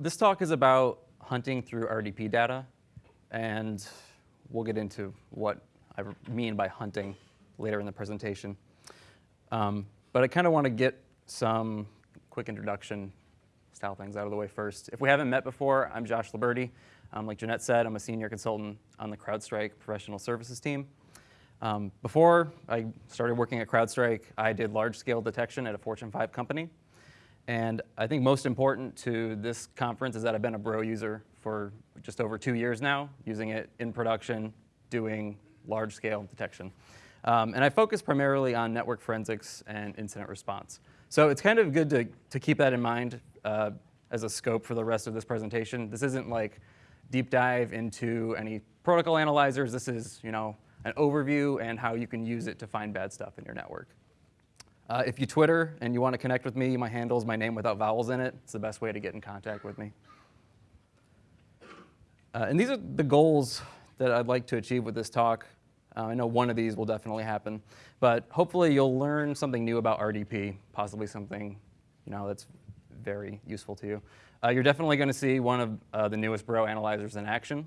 This talk is about hunting through RDP data, and we'll get into what I mean by hunting later in the presentation. Um, but I kind of want to get some quick introduction style things out of the way first. If we haven't met before, I'm Josh Liburdi. Um, like Jeanette said, I'm a senior consultant on the CrowdStrike professional services team. Um, before I started working at CrowdStrike, I did large-scale detection at a Fortune 5 company. And I think most important to this conference is that I've been a Bro user for just over two years now, using it in production, doing large-scale detection. Um, and I focus primarily on network forensics and incident response. So it's kind of good to, to keep that in mind uh, as a scope for the rest of this presentation. This isn't like deep dive into any protocol analyzers. This is, you know, an overview and how you can use it to find bad stuff in your network. Uh, if you Twitter and you want to connect with me, my handle is my name without vowels in it. It's the best way to get in contact with me. Uh, and these are the goals that I'd like to achieve with this talk. Uh, I know one of these will definitely happen, but hopefully you'll learn something new about RDP, possibly something you know, that's very useful to you. Uh, you're definitely going to see one of uh, the newest Bro analyzers in action.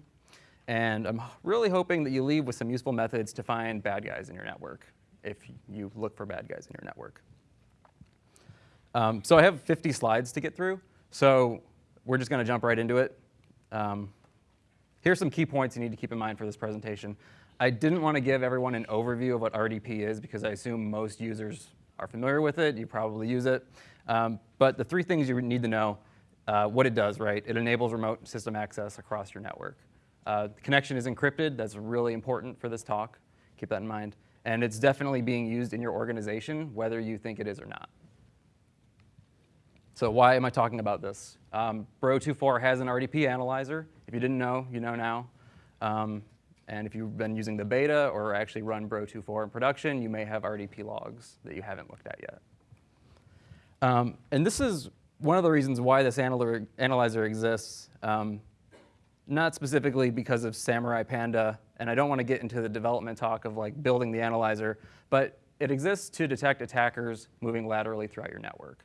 And I'm really hoping that you leave with some useful methods to find bad guys in your network if you look for bad guys in your network. Um, so I have 50 slides to get through, so we're just going to jump right into it. Um, here's some key points you need to keep in mind for this presentation. I didn't want to give everyone an overview of what RDP is because I assume most users are familiar with it. You probably use it. Um, but the three things you need to know, uh, what it does, right? It enables remote system access across your network. Uh, the connection is encrypted. That's really important for this talk. Keep that in mind. And it's definitely being used in your organization, whether you think it is or not. So why am I talking about this? Um, Bro24 has an RDP analyzer. If you didn't know, you know now. Um, and if you've been using the beta or actually run Bro24 in production, you may have RDP logs that you haven't looked at yet. Um, and this is one of the reasons why this analyzer exists. Um, not specifically because of Samurai Panda, and I don't want to get into the development talk of like building the analyzer, but it exists to detect attackers moving laterally throughout your network.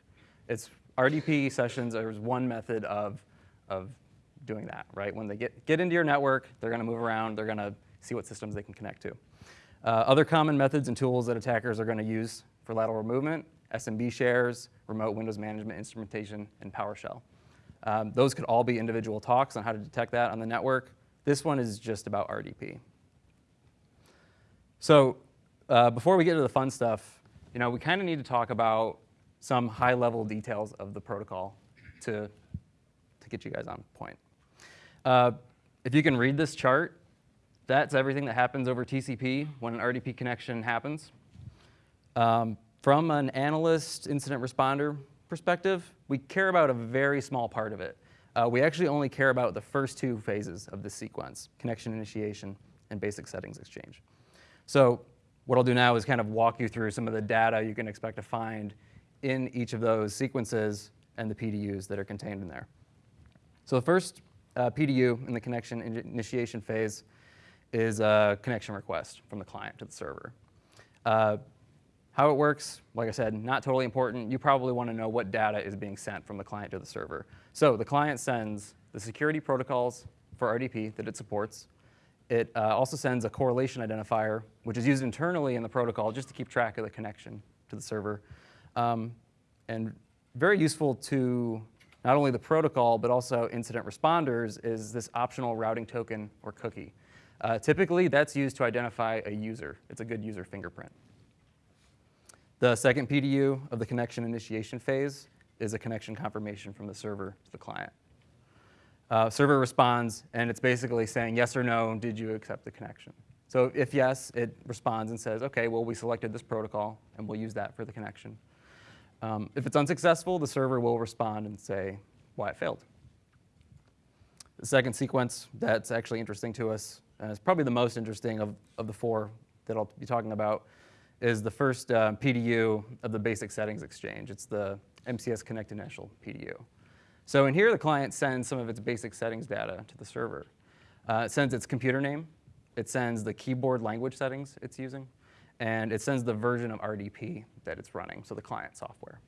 It's RDP sessions is one method of, of doing that, right? When they get, get into your network, they're going to move around, they're going to see what systems they can connect to. Uh, other common methods and tools that attackers are going to use for lateral movement, SMB shares, remote Windows management instrumentation, and PowerShell. Um, those could all be individual talks on how to detect that on the network. This one is just about RDP. So uh, before we get to the fun stuff, you know, we kind of need to talk about some high-level details of the protocol to, to get you guys on point. Uh, if you can read this chart, that's everything that happens over TCP when an RDP connection happens. Um, from an analyst incident responder perspective, we care about a very small part of it. Uh, we actually only care about the first two phases of this sequence, connection initiation and basic settings exchange. So what I'll do now is kind of walk you through some of the data you can expect to find in each of those sequences and the PDUs that are contained in there. So the first uh, PDU in the connection initiation phase is a connection request from the client to the server. Uh, how it works, like I said, not totally important. You probably want to know what data is being sent from the client to the server. So the client sends the security protocols for RDP that it supports. It uh, also sends a correlation identifier, which is used internally in the protocol just to keep track of the connection to the server. Um, and very useful to not only the protocol, but also incident responders is this optional routing token or cookie. Uh, typically, that's used to identify a user. It's a good user fingerprint. The second PDU of the connection initiation phase is a connection confirmation from the server to the client. Uh, server responds, and it's basically saying yes or no, did you accept the connection? So if yes, it responds and says, OK, well, we selected this protocol, and we'll use that for the connection. Um, if it's unsuccessful, the server will respond and say why it failed. The second sequence that's actually interesting to us, and it's probably the most interesting of, of the four that I'll be talking about, is the first uh, PDU of the basic settings exchange. It's the MCS Connect Initial PDU. So in here, the client sends some of its basic settings data to the server. Uh, it sends its computer name. It sends the keyboard language settings it's using. And it sends the version of RDP that it's running, so the client software.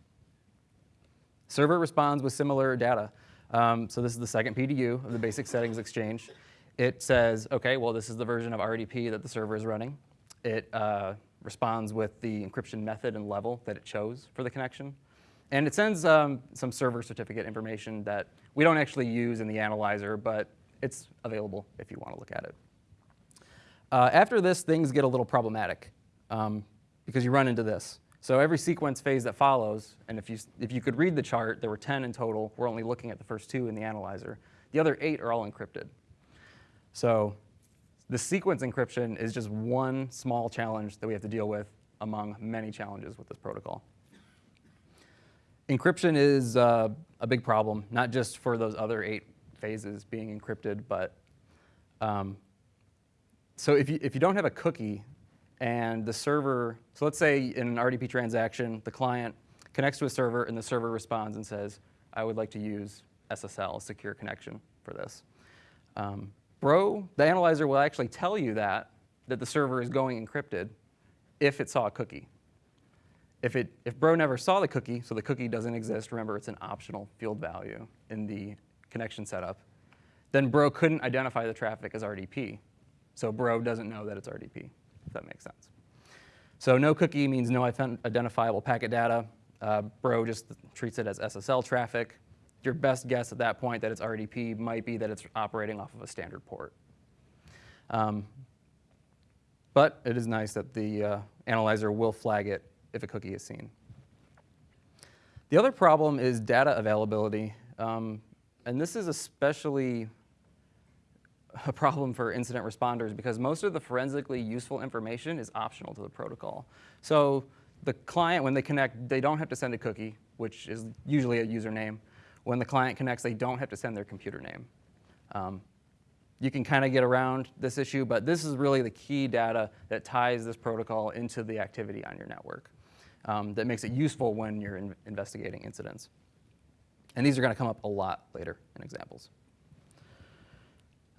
Server responds with similar data. Um, so this is the second PDU of the basic settings exchange. It says, okay, well, this is the version of RDP that the server is running. It uh, responds with the encryption method and level that it chose for the connection. And it sends um, some server certificate information that we don't actually use in the analyzer, but it's available if you want to look at it. Uh, after this, things get a little problematic um, because you run into this. So every sequence phase that follows, and if you, if you could read the chart, there were 10 in total. We're only looking at the first two in the analyzer. The other eight are all encrypted. So the sequence encryption is just one small challenge that we have to deal with among many challenges with this protocol. Encryption is uh, a big problem, not just for those other eight phases being encrypted, but um, so if you, if you don't have a cookie and the server, so let's say in an RDP transaction, the client connects to a server and the server responds and says, I would like to use SSL, secure connection for this. Um, Bro, the analyzer will actually tell you that, that the server is going encrypted if it saw a cookie. If, it, if Bro never saw the cookie, so the cookie doesn't exist, remember it's an optional field value in the connection setup, then Bro couldn't identify the traffic as RDP. So Bro doesn't know that it's RDP, if that makes sense. So no cookie means no identifiable packet data. Uh, Bro just treats it as SSL traffic your best guess at that point that it's RDP might be that it's operating off of a standard port. Um, but it is nice that the uh, analyzer will flag it if a cookie is seen. The other problem is data availability. Um, and this is especially a problem for incident responders because most of the forensically useful information is optional to the protocol. So the client, when they connect, they don't have to send a cookie, which is usually a username. When the client connects, they don't have to send their computer name. Um, you can kind of get around this issue, but this is really the key data that ties this protocol into the activity on your network um, that makes it useful when you're in investigating incidents. And these are going to come up a lot later in examples.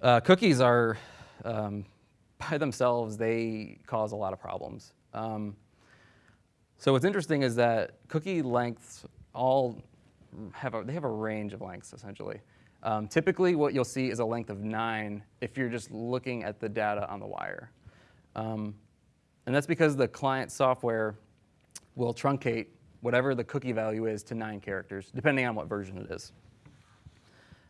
Uh, cookies are, um, by themselves, they cause a lot of problems. Um, so what's interesting is that cookie lengths all have a, they have a range of lengths essentially. Um, typically what you'll see is a length of nine if you're just looking at the data on the wire. Um, and that's because the client software will truncate whatever the cookie value is to nine characters, depending on what version it is.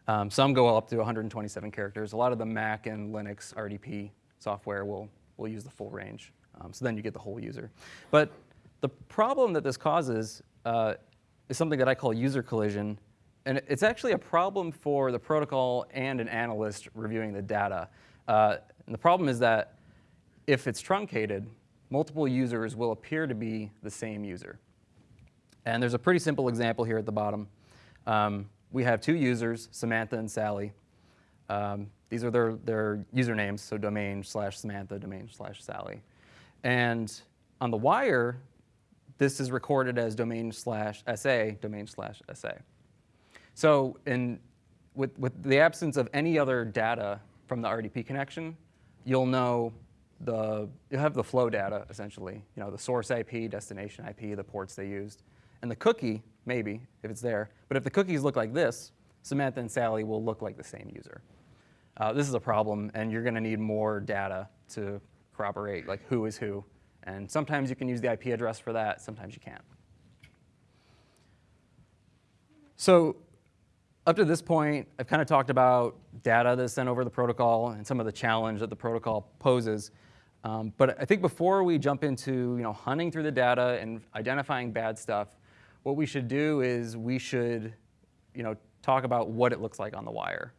Um, some go up to 127 characters. A lot of the Mac and Linux RDP software will, will use the full range. Um, so then you get the whole user. But the problem that this causes uh, is something that I call user collision. And it's actually a problem for the protocol and an analyst reviewing the data. Uh, and the problem is that if it's truncated, multiple users will appear to be the same user. And there's a pretty simple example here at the bottom. Um, we have two users, Samantha and Sally. Um, these are their, their usernames, so domain slash Samantha, domain slash Sally. And on the wire, this is recorded as domain slash SA, domain slash SA. So in, with, with the absence of any other data from the RDP connection, you'll know the, you'll have the flow data essentially, you know, the source IP, destination IP, the ports they used. And the cookie, maybe, if it's there. But if the cookies look like this, Samantha and Sally will look like the same user. Uh, this is a problem, and you're going to need more data to corroborate like who is who and sometimes you can use the IP address for that, sometimes you can't. So up to this point, I've kind of talked about data that's sent over the protocol and some of the challenge that the protocol poses. Um, but I think before we jump into you know, hunting through the data and identifying bad stuff, what we should do is we should you know, talk about what it looks like on the wire.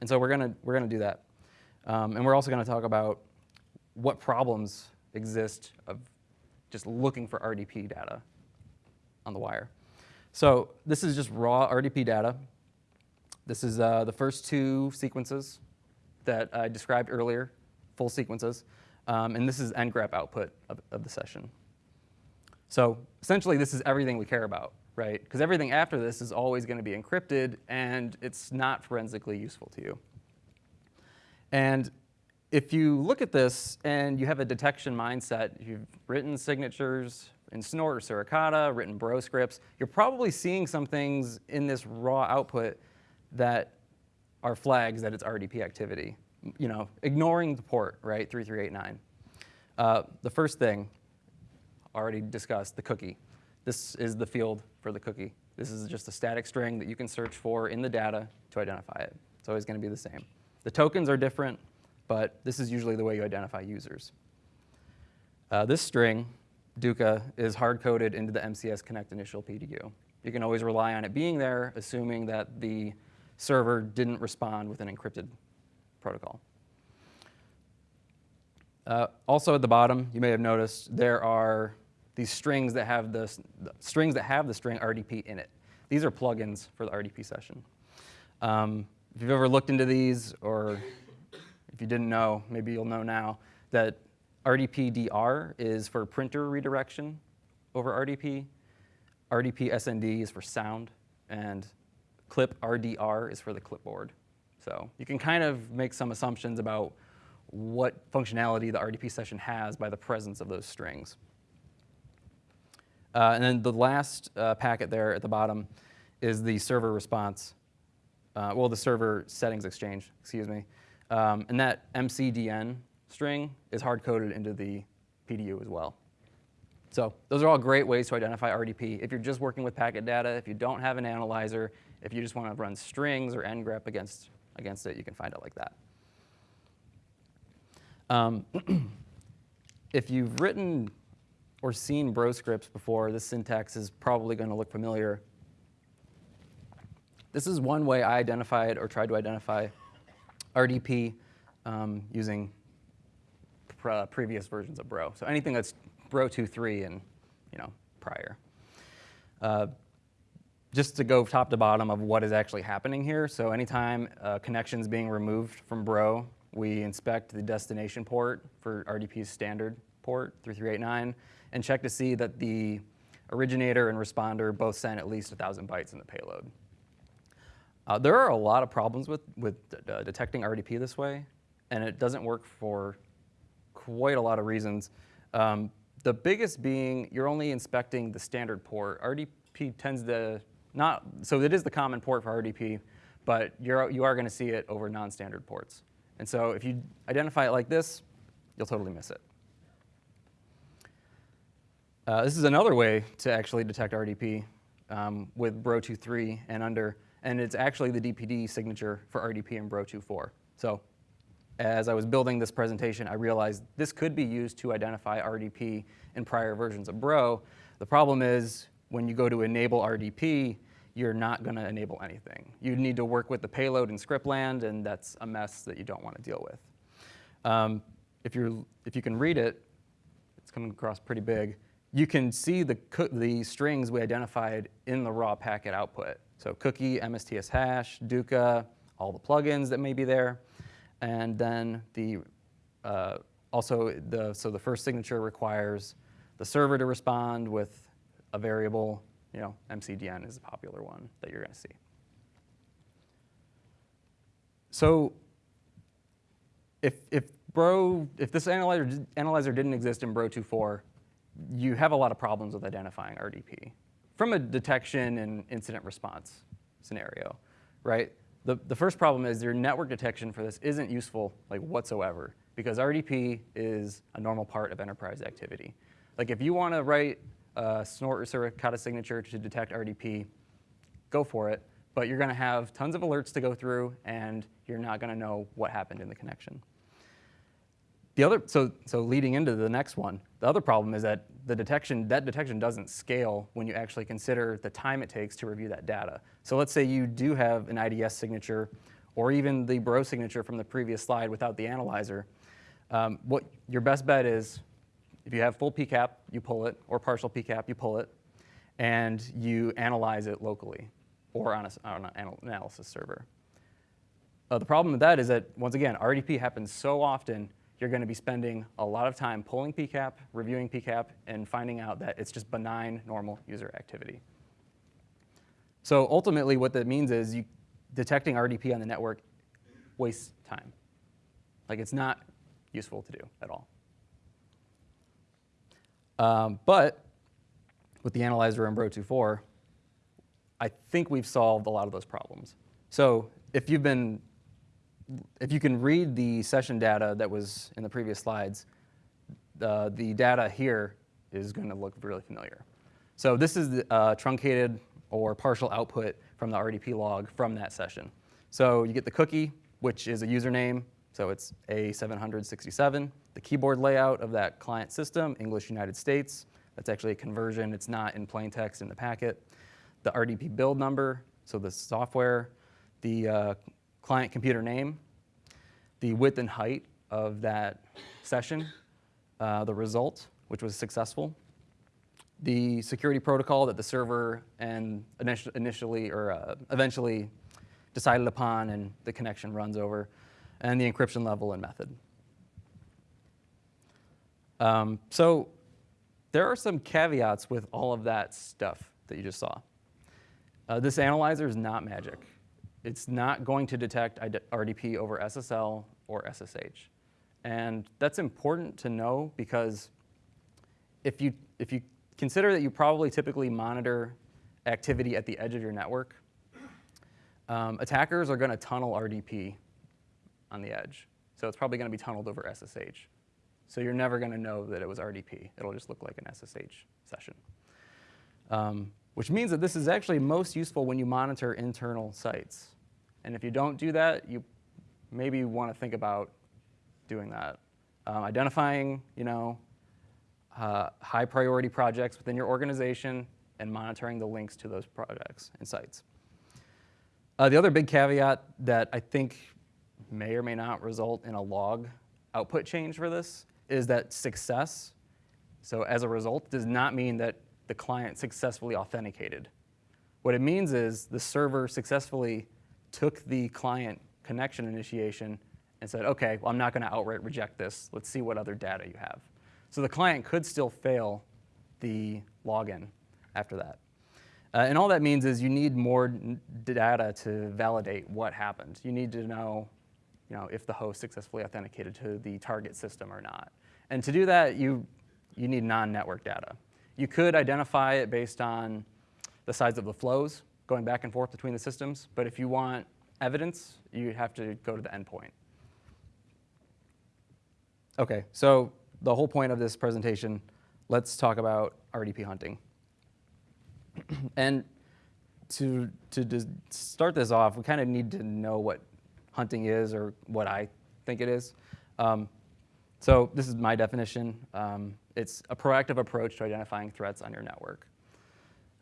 And so we're going to we're gonna do that. Um, and we're also going to talk about what problems exist of just looking for RDP data on the wire. So this is just raw RDP data. This is uh, the first two sequences that I described earlier, full sequences. Um, and this is ngrep output of, of the session. So essentially, this is everything we care about, right? Because everything after this is always going to be encrypted, and it's not forensically useful to you. And if you look at this and you have a detection mindset, you've written signatures in Snort or Suricata, written Bro scripts, you're probably seeing some things in this raw output that are flags that it's RDP activity. You know, ignoring the port, right, 3389. Uh, the first thing, already discussed, the cookie. This is the field for the cookie. This is just a static string that you can search for in the data to identify it. It's always going to be the same. The tokens are different, but this is usually the way you identify users. Uh, this string, Duca, is hard-coded into the MCS Connect initial PDU. You can always rely on it being there, assuming that the server didn't respond with an encrypted protocol. Uh, also at the bottom, you may have noticed there are these strings that have the, the, strings that have the string RDP in it. These are plugins for the RDP session. Um, if you've ever looked into these, or if you didn't know, maybe you'll know now, that RDP-DR is for printer redirection over RDP. RDP SND is for sound, and clip RDR is for the clipboard. So you can kind of make some assumptions about what functionality the RDP session has by the presence of those strings. Uh, and then the last uh, packet there at the bottom is the server response, uh, well, the server settings exchange, excuse me. Um, and that MCDN string is hard-coded into the PDU as well. So those are all great ways to identify RDP. If you're just working with packet data, if you don't have an analyzer, if you just want to run strings or ngrep against, against it, you can find it like that. Um, if you've written or seen bro scripts before, this syntax is probably going to look familiar. This is one way I identified or tried to identify RDP um, using uh, previous versions of Bro. So anything that's Bro 2.3 and you know prior. Uh, just to go top to bottom of what is actually happening here. So anytime a connection is being removed from Bro, we inspect the destination port for RDP's standard port 3389 and check to see that the originator and responder both sent at least 1,000 bytes in the payload. Uh, there are a lot of problems with, with uh, detecting RDP this way, and it doesn't work for quite a lot of reasons. Um, the biggest being you're only inspecting the standard port. RDP tends to not, so it is the common port for RDP, but you're, you are going to see it over non-standard ports. And so if you identify it like this, you'll totally miss it. Uh, this is another way to actually detect RDP um, with Bro 2.3 and under, and it's actually the DPD signature for RDP in Bro 2.4. So as I was building this presentation, I realized this could be used to identify RDP in prior versions of Bro. The problem is when you go to enable RDP, you're not going to enable anything. You need to work with the payload in script land, and that's a mess that you don't want to deal with. Um, if, you're, if you can read it, it's coming across pretty big, you can see the, the strings we identified in the raw packet output. So cookie, MSTS hash, Duca, all the plugins that may be there. And then the, uh, also, the, so the first signature requires the server to respond with a variable, you know, MCDN is a popular one that you're gonna see. So if, if Bro, if this analyzer, analyzer didn't exist in Bro 2.4, you have a lot of problems with identifying RDP from a detection and incident response scenario, right? The, the first problem is your network detection for this isn't useful like whatsoever because RDP is a normal part of enterprise activity. Like if you want to write a snort or Suricata signature to detect RDP, go for it, but you're going to have tons of alerts to go through and you're not going to know what happened in the connection. The other, so, so leading into the next one, the other problem is that the detection, that detection doesn't scale when you actually consider the time it takes to review that data. So let's say you do have an IDS signature or even the bro signature from the previous slide without the analyzer. Um, what your best bet is if you have full PCAP, you pull it, or partial PCAP, you pull it, and you analyze it locally or on, a, on an analysis server. Uh, the problem with that is that, once again, RDP happens so often you're going to be spending a lot of time pulling PCAP, reviewing PCAP, and finding out that it's just benign, normal user activity. So ultimately, what that means is you, detecting RDP on the network wastes time. Like it's not useful to do at all. Um, but with the analyzer in Bro 2.4, I think we've solved a lot of those problems. So if you've been, if you can read the session data that was in the previous slides, the, the data here is going to look really familiar. So this is the uh, truncated or partial output from the RDP log from that session. So you get the cookie, which is a username, so it's A767, the keyboard layout of that client system, English United States. That's actually a conversion. It's not in plain text in the packet. The RDP build number, so the software, the uh, client computer name, the width and height of that session, uh, the result, which was successful, the security protocol that the server and initially or uh, eventually decided upon and the connection runs over, and the encryption level and method. Um, so there are some caveats with all of that stuff that you just saw. Uh, this analyzer is not magic. It's not going to detect RDP over SSL or SSH. And that's important to know because if you, if you consider that you probably typically monitor activity at the edge of your network, um, attackers are going to tunnel RDP on the edge. So it's probably going to be tunneled over SSH. So you're never going to know that it was RDP. It'll just look like an SSH session. Um, which means that this is actually most useful when you monitor internal sites. And if you don't do that, you maybe want to think about doing that. Um, identifying, you know, uh, high priority projects within your organization and monitoring the links to those projects and sites. Uh, the other big caveat that I think may or may not result in a log output change for this is that success, so as a result, does not mean that the client successfully authenticated. What it means is the server successfully took the client connection initiation and said, okay, well, I'm not going to outright reject this. Let's see what other data you have. So the client could still fail the login after that. Uh, and all that means is you need more data to validate what happened. You need to know, you know if the host successfully authenticated to the target system or not. And to do that, you, you need non-network data. You could identify it based on the size of the flows going back and forth between the systems, but if you want evidence, you have to go to the endpoint. Okay, so the whole point of this presentation, let's talk about RDP hunting. and to, to start this off, we kind of need to know what hunting is or what I think it is. Um, so this is my definition. Um, it's a proactive approach to identifying threats on your network.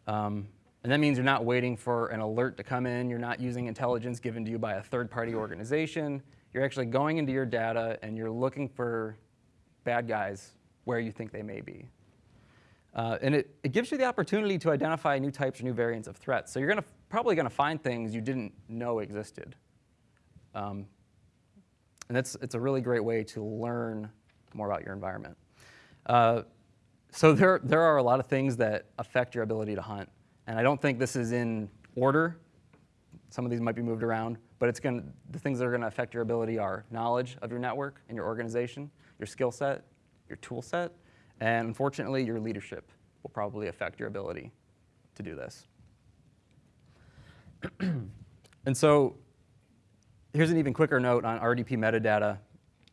Um, and that means you're not waiting for an alert to come in. You're not using intelligence given to you by a third-party organization. You're actually going into your data and you're looking for bad guys where you think they may be. Uh, and it, it gives you the opportunity to identify new types or new variants of threats. So you're gonna, probably going to find things you didn't know existed. Um, and that's, it's a really great way to learn more about your environment. Uh, so there, there are a lot of things that affect your ability to hunt. And I don't think this is in order. Some of these might be moved around, but it's going the things that are going to affect your ability are knowledge of your network and your organization, your skill set, your tool set, and unfortunately, your leadership will probably affect your ability to do this. and so here's an even quicker note on RDP metadata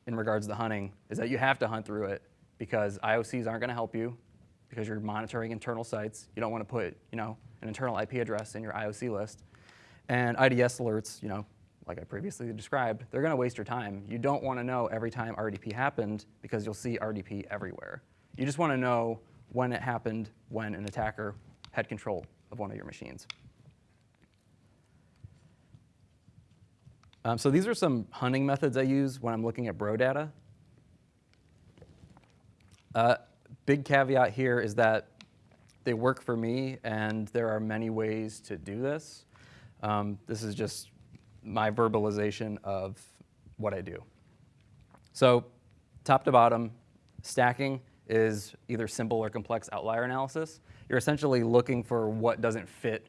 in regards to hunting, is that you have to hunt through it because IOCs aren't going to help you because you're monitoring internal sites. You don't want to put, you know, an internal IP address in your IOC list. And IDS alerts, you know, like I previously described, they're going to waste your time. You don't want to know every time RDP happened because you'll see RDP everywhere. You just want to know when it happened when an attacker had control of one of your machines. Um, so these are some hunting methods I use when I'm looking at bro data. Uh, big caveat here is that they work for me, and there are many ways to do this. Um, this is just my verbalization of what I do. So top to bottom, stacking is either simple or complex outlier analysis. You're essentially looking for what doesn't fit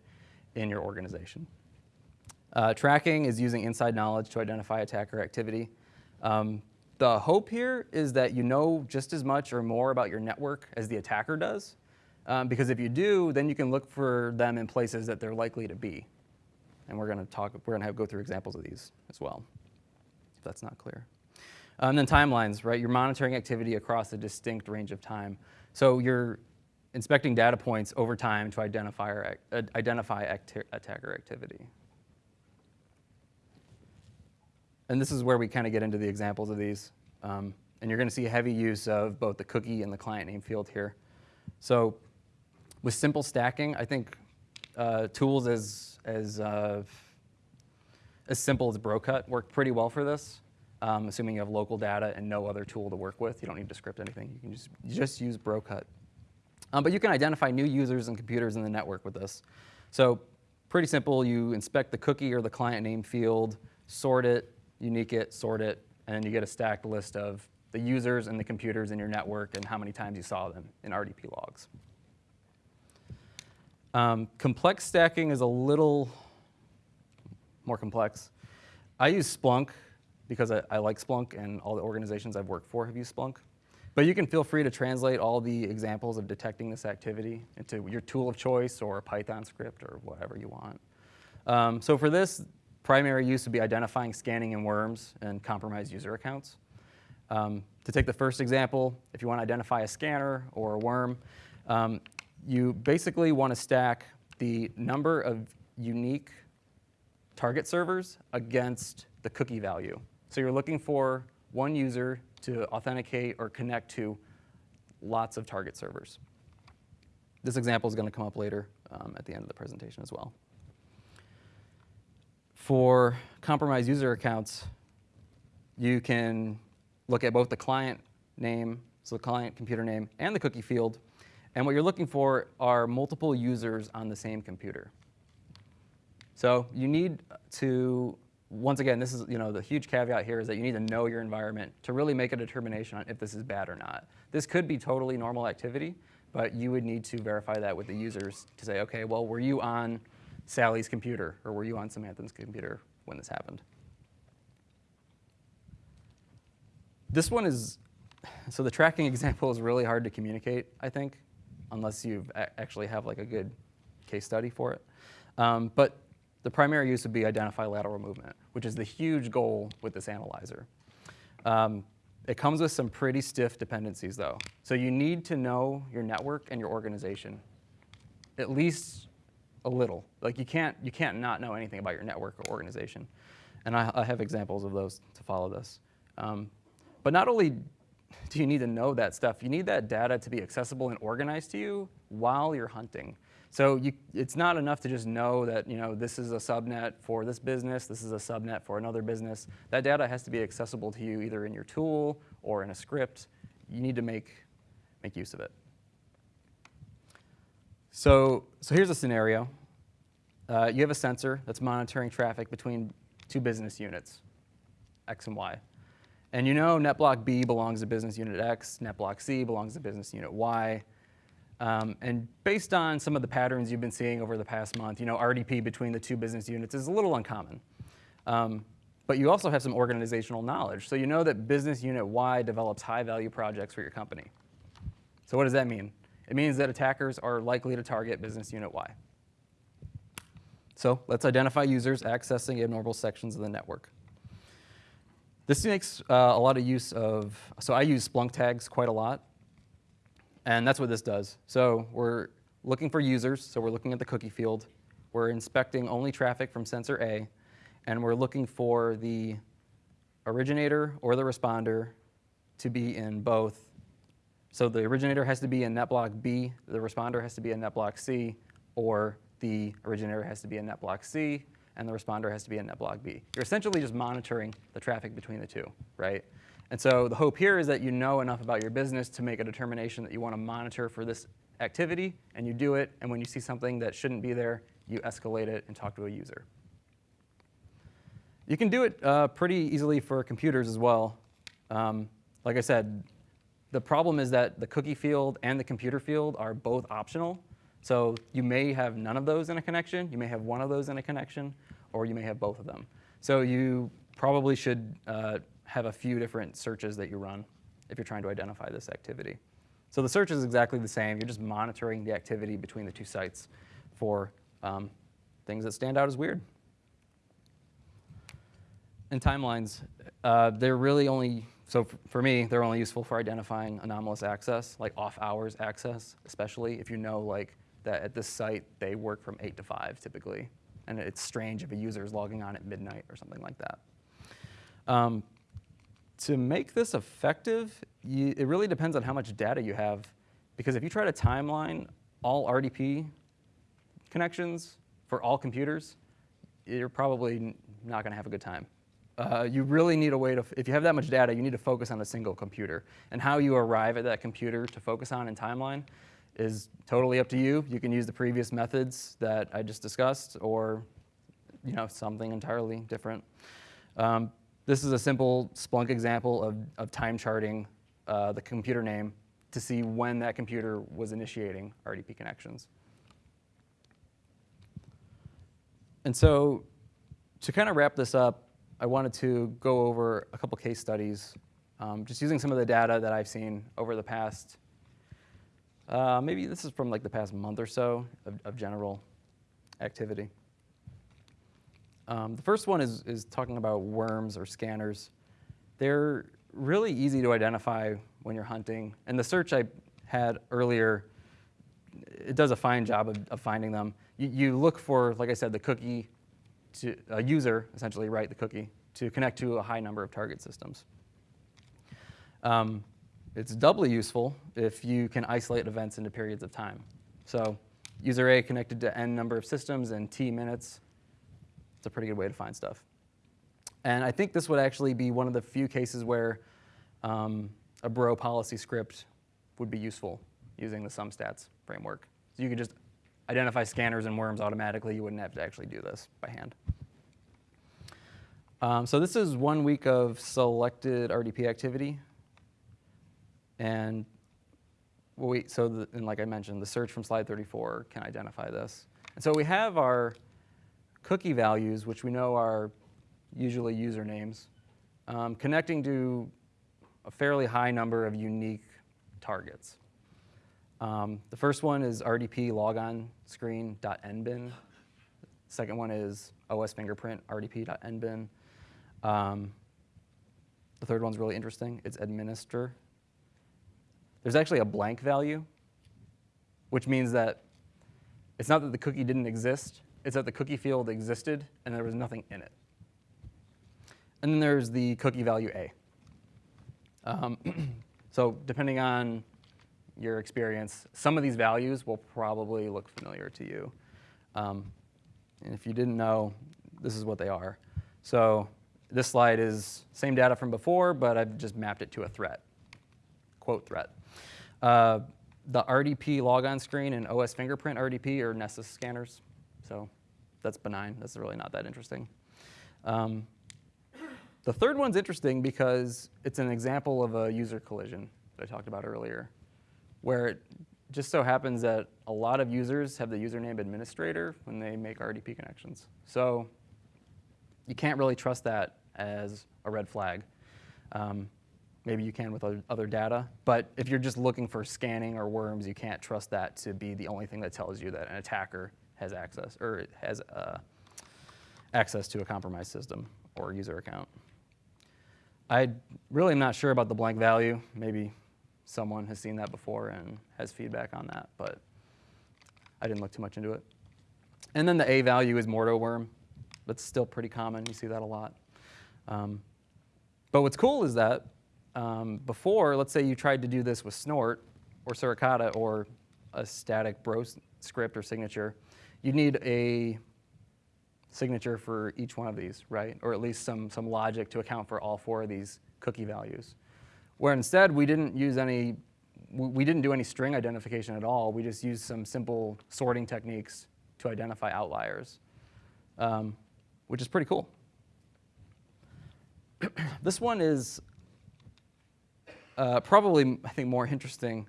in your organization. Uh, tracking is using inside knowledge to identify attacker activity. Um, the hope here is that you know just as much or more about your network as the attacker does, um, because if you do, then you can look for them in places that they're likely to be. And we're going to talk, we're going to have go through examples of these as well, if that's not clear. Um, and then timelines, right? You're monitoring activity across a distinct range of time. So you're inspecting data points over time to identify, or, uh, identify attacker activity. And this is where we kind of get into the examples of these. Um, and you're going to see a heavy use of both the cookie and the client name field here. So with simple stacking, I think uh, tools as, as, uh, as simple as Brocut work pretty well for this. Um, assuming you have local data and no other tool to work with, you don't need to script anything. You can just, just use Brocut. Um, but you can identify new users and computers in the network with this. So pretty simple. You inspect the cookie or the client name field, sort it, unique it, sort it, and you get a stacked list of the users and the computers in your network and how many times you saw them in RDP logs. Um, complex stacking is a little more complex. I use Splunk because I, I, like Splunk and all the organizations I've worked for have used Splunk. But you can feel free to translate all the examples of detecting this activity into your tool of choice or a Python script or whatever you want. Um, so for this, Primary use would be identifying, scanning, and worms and compromised user accounts. Um, to take the first example, if you want to identify a scanner or a worm, um, you basically want to stack the number of unique target servers against the cookie value. So you're looking for one user to authenticate or connect to lots of target servers. This example is going to come up later um, at the end of the presentation as well. For compromised user accounts, you can look at both the client name, so the client computer name, and the cookie field. And what you're looking for are multiple users on the same computer. So you need to, once again, this is, you know, the huge caveat here is that you need to know your environment to really make a determination on if this is bad or not. This could be totally normal activity, but you would need to verify that with the users to say, okay, well, were you on Sally's computer, or were you on Samantha's computer when this happened? This one is, so the tracking example is really hard to communicate, I think, unless you actually have like a good case study for it. Um, but the primary use would be identify lateral movement, which is the huge goal with this analyzer. Um, it comes with some pretty stiff dependencies though. So you need to know your network and your organization, at least a little. Like you can't, you can't not know anything about your network or organization. And I, I have examples of those to follow this. Um, but not only do you need to know that stuff, you need that data to be accessible and organized to you while you're hunting. So you, it's not enough to just know that you know, this is a subnet for this business, this is a subnet for another business. That data has to be accessible to you either in your tool or in a script. You need to make, make use of it. So, so here's a scenario. Uh, you have a sensor that's monitoring traffic between two business units, X and Y. And you know NetBlock B belongs to business unit X, NetBlock C belongs to business unit Y. Um, and based on some of the patterns you've been seeing over the past month, you know, RDP between the two business units is a little uncommon. Um, but you also have some organizational knowledge. So you know that business unit Y develops high value projects for your company. So what does that mean? It means that attackers are likely to target business unit Y. So let's identify users accessing abnormal sections of the network. This makes uh, a lot of use of, so I use Splunk tags quite a lot. And that's what this does. So we're looking for users, so we're looking at the cookie field. We're inspecting only traffic from sensor A, and we're looking for the originator or the responder to be in both so the originator has to be in NetBlock B, the responder has to be in NetBlock C, or the originator has to be in NetBlock C, and the responder has to be in NetBlock B. You're essentially just monitoring the traffic between the two, right? And so the hope here is that you know enough about your business to make a determination that you want to monitor for this activity, and you do it, and when you see something that shouldn't be there, you escalate it and talk to a user. You can do it uh, pretty easily for computers as well. Um, like I said, the problem is that the cookie field and the computer field are both optional. So you may have none of those in a connection, you may have one of those in a connection, or you may have both of them. So you probably should uh, have a few different searches that you run if you're trying to identify this activity. So the search is exactly the same. You're just monitoring the activity between the two sites for um, things that stand out as weird. and timelines, uh, they're really only, so for me, they're only useful for identifying anomalous access, like off hours access, especially if you know like that at this site they work from 8 to 5 typically. And it's strange if a user is logging on at midnight or something like that. Um, to make this effective, you, it really depends on how much data you have. Because if you try to timeline all RDP connections for all computers, you're probably not going to have a good time. Uh, you really need a way to, if you have that much data, you need to focus on a single computer. And how you arrive at that computer to focus on in timeline is totally up to you. You can use the previous methods that I just discussed or you know, something entirely different. Um, this is a simple Splunk example of, of time charting uh, the computer name to see when that computer was initiating RDP connections. And so to kind of wrap this up, I wanted to go over a couple case studies, um, just using some of the data that I've seen over the past, uh, maybe this is from like the past month or so of, of general activity. Um, the first one is, is talking about worms or scanners. They're really easy to identify when you're hunting. And the search I had earlier, it does a fine job of, of finding them. You, you, look for, like I said, the cookie to a user, essentially write the cookie, to connect to a high number of target systems. Um, it's doubly useful if you can isolate events into periods of time. So user A connected to n number of systems in t minutes, it's a pretty good way to find stuff. And I think this would actually be one of the few cases where um, a Bro policy script would be useful using the SumStats framework. So you could just identify scanners and worms automatically. You wouldn't have to actually do this by hand. Um, so this is one week of selected RDP activity. And we, so the, and like I mentioned, the search from slide 34 can identify this. And so we have our cookie values, which we know are usually usernames, um, connecting to a fairly high number of unique targets. Um, the first one is RDP logon screen.nbin. Second one is OS fingerprint RDP.nbin. Um, the third one's really interesting. It's administer. There's actually a blank value, which means that it's not that the cookie didn't exist, it's that the cookie field existed and there was nothing in it. And then there's the cookie value A. Um, so depending on your experience, some of these values will probably look familiar to you. Um, and if you didn't know, this is what they are. So this slide is same data from before, but I've just mapped it to a threat, quote threat. Uh, the RDP logon screen and OS fingerprint RDP are Nessus scanners. So that's benign. That's really not that interesting. Um, the third one's interesting because it's an example of a user collision that I talked about earlier, where it just so happens that a lot of users have the username administrator when they make RDP connections. So you can't really trust that as a red flag. Um, maybe you can with other data, but if you're just looking for scanning or worms, you can't trust that to be the only thing that tells you that an attacker has access or has uh, access to a compromised system or user account. I really am not sure about the blank value. Maybe someone has seen that before and has feedback on that, but I didn't look too much into it. And then the A value is Morto worm. That's still pretty common. You see that a lot. Um, but what's cool is that um, before, let's say you tried to do this with Snort or Suricata or a static bro script or signature, you need a signature for each one of these, right? Or at least some, some logic to account for all four of these cookie values. Where instead we didn't use any, we didn't do any string identification at all. We just used some simple sorting techniques to identify outliers, um, which is pretty cool. this one is uh, probably, I think, more interesting,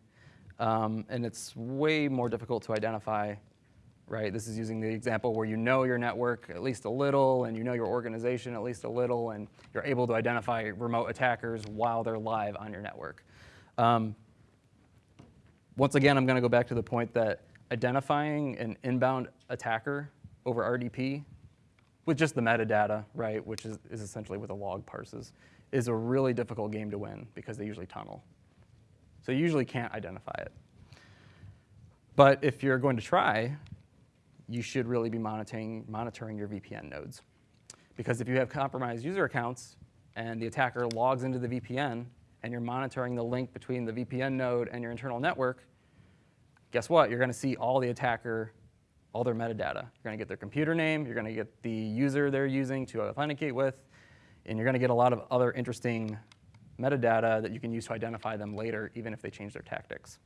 um, and it's way more difficult to identify right? This is using the example where you know your network at least a little and you know your organization at least a little and you're able to identify remote attackers while they're live on your network. Um, once again, I'm going to go back to the point that identifying an inbound attacker over RDP with just the metadata, right, which is, is essentially what the log parses, is a really difficult game to win because they usually tunnel. So you usually can't identify it. But if you're going to try, you should really be monitoring, monitoring your VPN nodes. Because if you have compromised user accounts and the attacker logs into the VPN and you're monitoring the link between the VPN node and your internal network, guess what? You're going to see all the attacker, all their metadata. You're going to get their computer name, you're going to get the user they're using to authenticate with, and you're going to get a lot of other interesting metadata that you can use to identify them later, even if they change their tactics.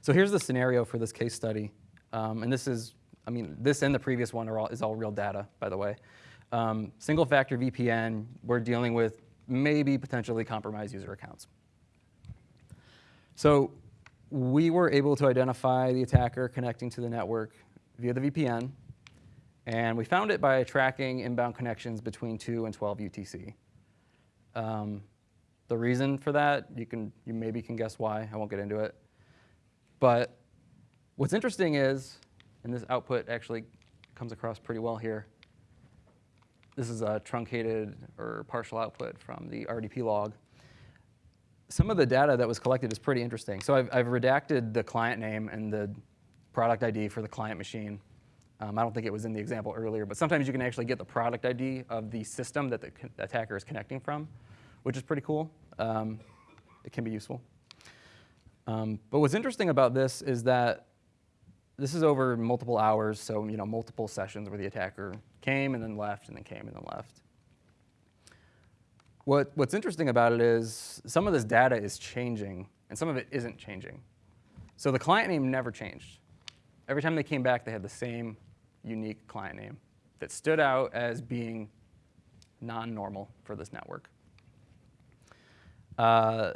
So here's the scenario for this case study. Um, and this is, I mean, this and the previous one are all, is all real data, by the way. Um, single factor VPN, we're dealing with maybe potentially compromised user accounts. So we were able to identify the attacker connecting to the network via the VPN. And we found it by tracking inbound connections between 2 and 12 UTC. Um, the reason for that, you, can, you maybe can guess why. I won't get into it. But what's interesting is, and this output actually comes across pretty well here, this is a truncated or partial output from the RDP log. Some of the data that was collected is pretty interesting. So I've, I've redacted the client name and the product ID for the client machine. Um, I don't think it was in the example earlier, but sometimes you can actually get the product ID of the system that the attacker is connecting from, which is pretty cool. Um, it can be useful. Um, but what's interesting about this is that this is over multiple hours, so you know multiple sessions where the attacker came and then left and then came and then left. What, what's interesting about it is some of this data is changing and some of it isn't changing. So the client name never changed. Every time they came back, they had the same unique client name that stood out as being non-normal for this network. Uh,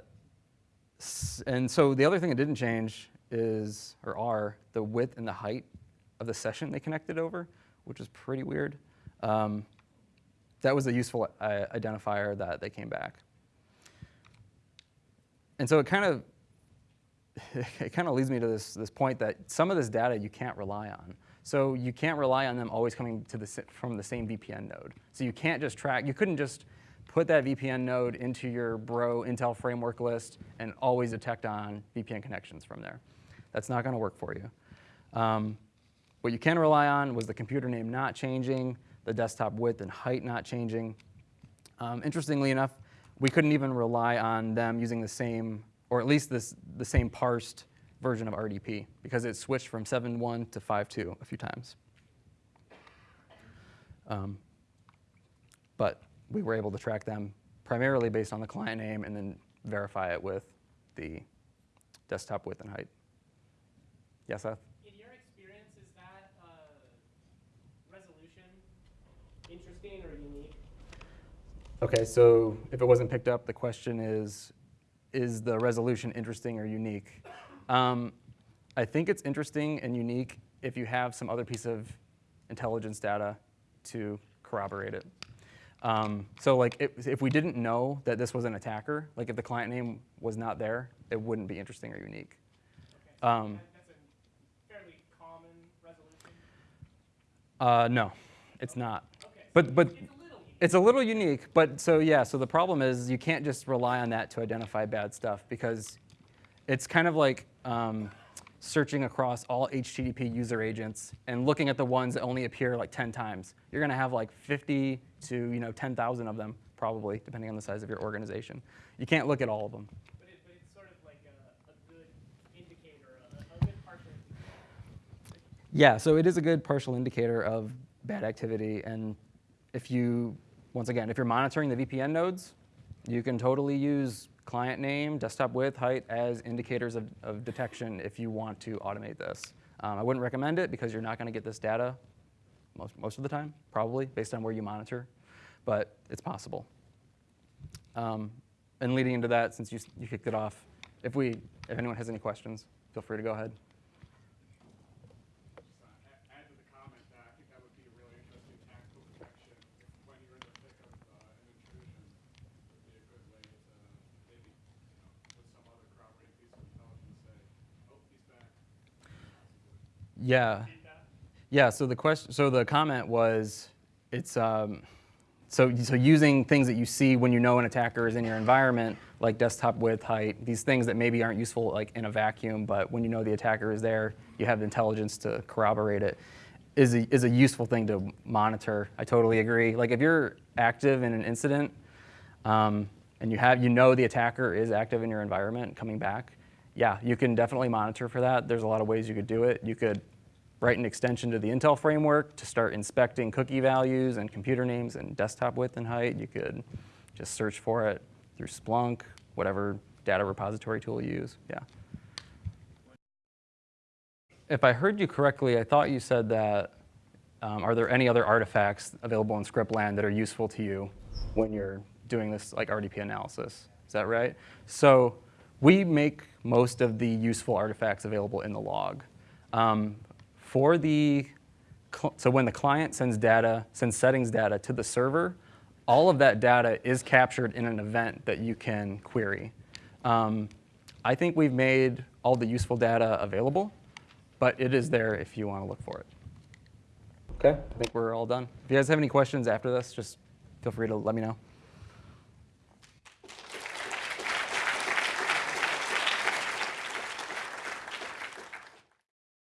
and so the other thing that didn't change is, or are, the width and the height of the session they connected over, which is pretty weird. Um, that was a useful uh, identifier that they came back. And so it kind of it kind of leads me to this, this point that some of this data you can't rely on. So you can't rely on them always coming to the, from the same VPN node. So you can't just track, you couldn't just put that VPN node into your Bro Intel framework list and always detect on VPN connections from there. That's not going to work for you. Um, what you can rely on was the computer name not changing, the desktop width and height not changing. Um, interestingly enough, we couldn't even rely on them using the same, or at least this, the same parsed version of RDP because it switched from 7.1 to 5.2 a few times. Um, but we were able to track them primarily based on the client name and then verify it with the desktop width and height. Yes, Seth? In your experience, is that uh, resolution interesting or unique? Okay, so if it wasn't picked up, the question is, is the resolution interesting or unique? Um, I think it's interesting and unique if you have some other piece of intelligence data to corroborate it. Um, so like if, if we didn't know that this was an attacker, like if the client name was not there, it wouldn't be interesting or unique. Okay. Um, Uh, no, it's not. Okay. But, but it's a, little unique. But so yeah, so the problem is you can't just rely on that to identify bad stuff because it's kind of like um, searching across all HTTP user agents and looking at the ones that only appear like 10 times. You're going to have like 50 to you know 10,000 of them probably, depending on the size of your organization. You can't look at all of them. But, it, but it's sort of like a, a good indicator, a, a good partial yeah, so it is a good partial indicator of bad activity. And if you, once again, if you're monitoring the VPN nodes, you can totally use client name, desktop width, height as indicators of, of detection if you want to automate this. Um, I wouldn't recommend it because you're not going to get this data most, most of the time, probably, based on where you monitor. But it's possible. Um, and leading into that, since you, you kicked it off, if, we, if anyone has any questions, feel free to go ahead. Yeah. Yeah, so the question so the comment was it's um, so so using things that you see when you know an attacker is in your environment, like desktop width, height, these things that maybe aren't useful like in a vacuum, but when you know the attacker is there, you have the intelligence to corroborate it. Is a, is a useful thing to monitor. I totally agree. Like if you're active in an incident, um, and you have you know the attacker is active in your environment coming back, yeah, you can definitely monitor for that. There's a lot of ways you could do it. You could write an extension to the Intel framework to start inspecting cookie values and computer names and desktop width and height. You could just search for it through Splunk, whatever data repository tool you use. Yeah. If I heard you correctly, I thought you said that um, are there any other artifacts available in scriptland that are useful to you when you're doing this like RDP analysis? Is that right? So we make most of the useful artifacts available in the log. Um, for the, so when the client sends data, sends settings data to the server, all of that data is captured in an event that you can query. Um, I think we've made all the useful data available, but it is there if you want to look for it. Okay, I think we're all done. If you guys have any questions after this, just feel free to let me know.